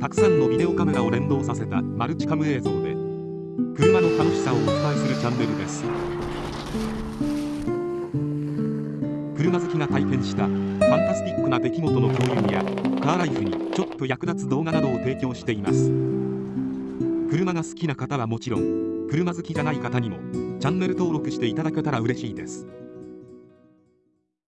たくさんのビデオカメラを連動させたマルチカム映像で車の楽しさをお伝えするチャンネルです。車好きが体験したファンタスティックな出来事の共有やカーライフにちょっと役立つ動画などを提供しています。車が好きな方はもちろん車好きじゃない方にもチャンネル登録していただけたら嬉しいです。